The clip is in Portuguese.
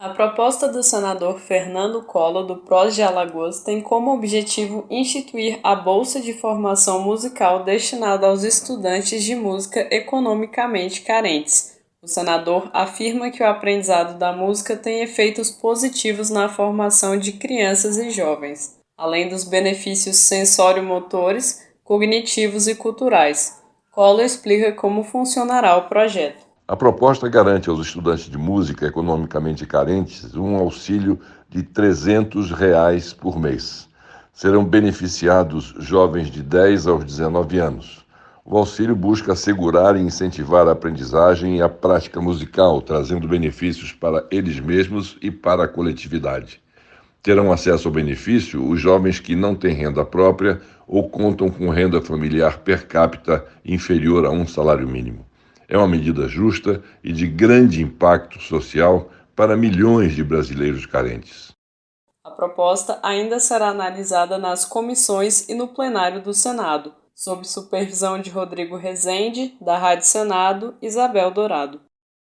A proposta do senador Fernando Collor, do PROS de Alagoas, tem como objetivo instituir a Bolsa de Formação Musical destinada aos estudantes de música economicamente carentes. O senador afirma que o aprendizado da música tem efeitos positivos na formação de crianças e jovens, além dos benefícios sensório-motores, cognitivos e culturais. Collor explica como funcionará o projeto. A proposta garante aos estudantes de música economicamente carentes um auxílio de 300 reais por mês. Serão beneficiados jovens de 10 aos 19 anos. O auxílio busca assegurar e incentivar a aprendizagem e a prática musical, trazendo benefícios para eles mesmos e para a coletividade. Terão acesso ao benefício os jovens que não têm renda própria ou contam com renda familiar per capita inferior a um salário mínimo. É uma medida justa e de grande impacto social para milhões de brasileiros carentes. A proposta ainda será analisada nas comissões e no plenário do Senado, sob supervisão de Rodrigo Rezende, da Rádio Senado, Isabel Dourado.